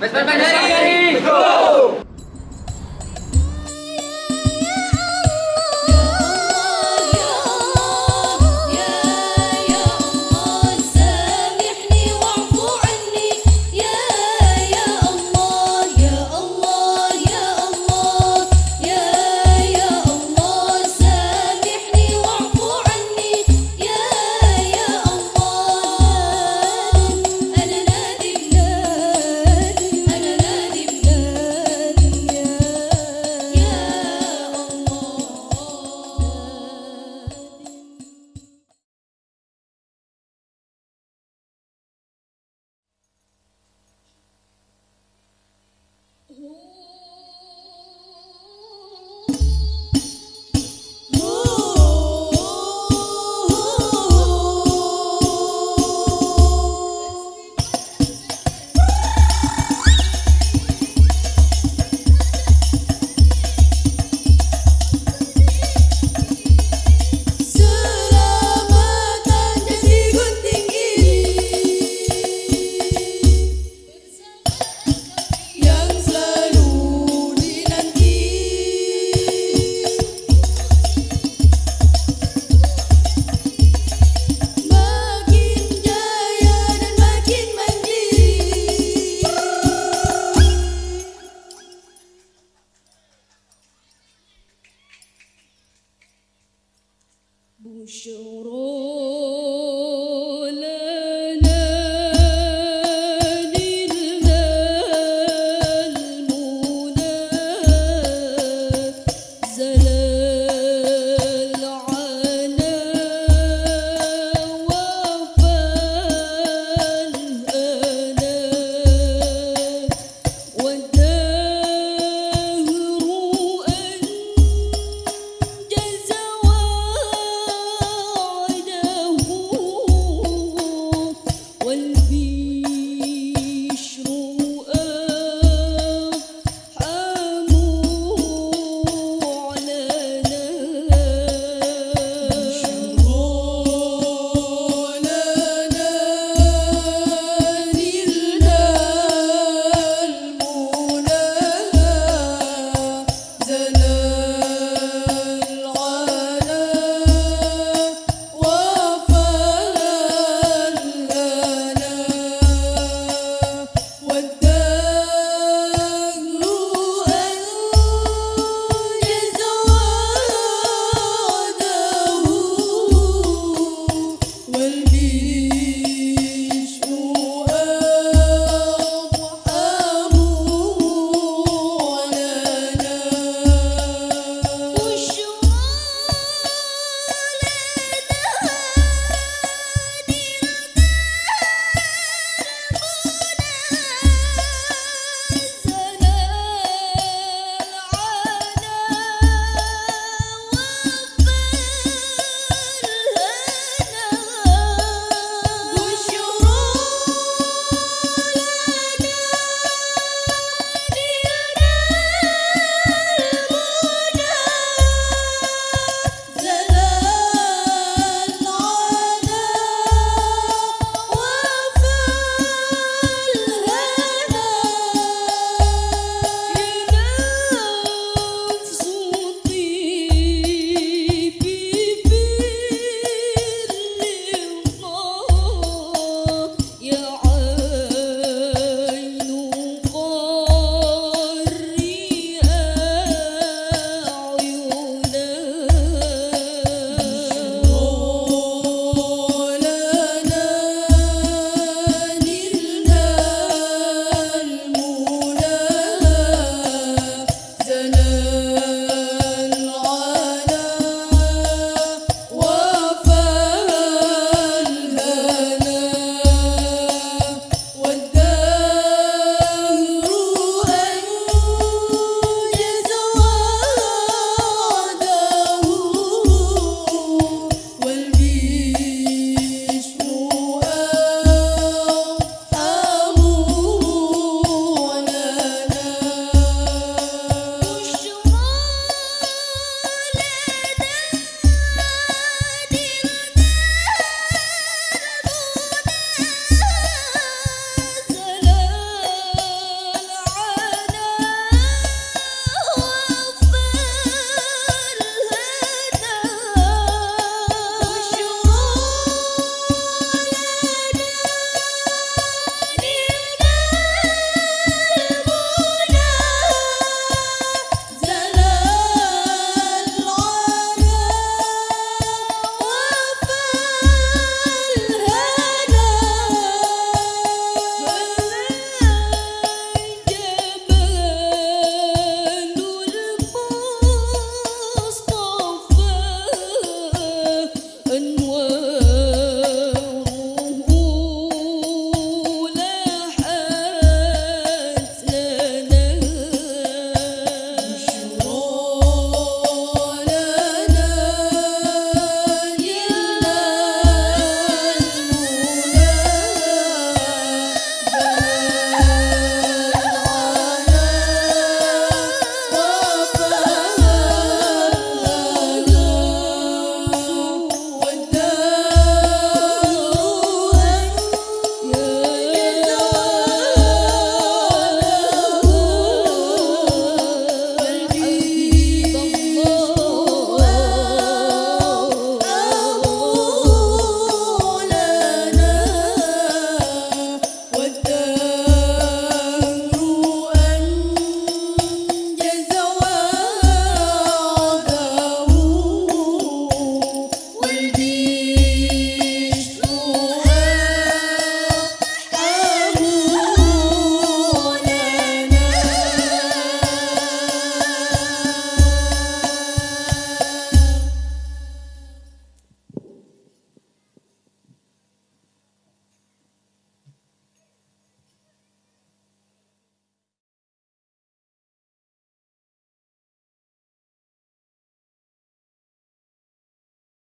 Vespa Bonjour.